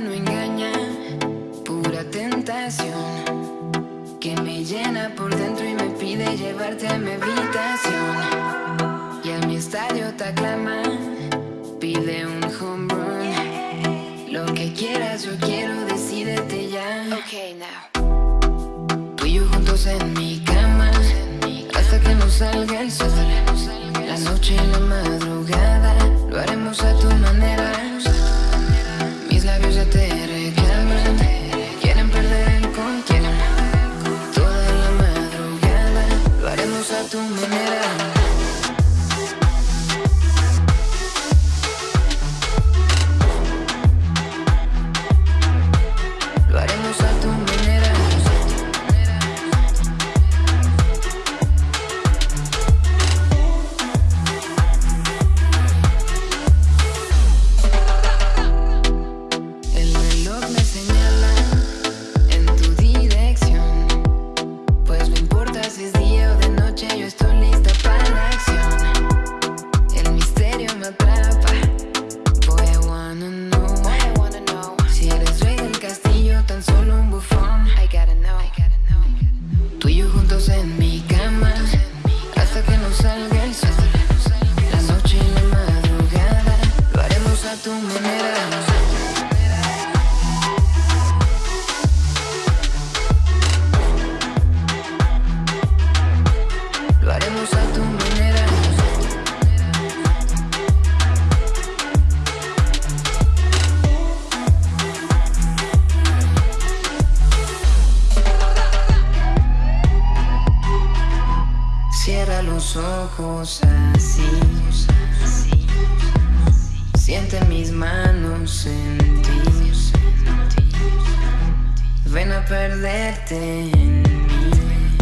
no engaña, pura tentación que me llena por dentro y me pide llevarte a mi habitación y a mi estadio te aclama, pide un home run, lo que quieras yo quiero, decídete ya. Okay, now. Tú y yo juntos en mi casa manera yo juntos en mi Cierra los ojos así Siente mis manos en ti. Ven a perderte en mí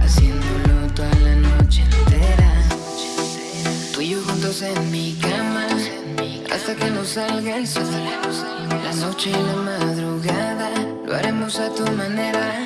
Haciéndolo toda la noche entera. Tú y yo juntos en mi cama Hasta que nos salga el sol. La noche y la madrugada Lo haremos a tu manera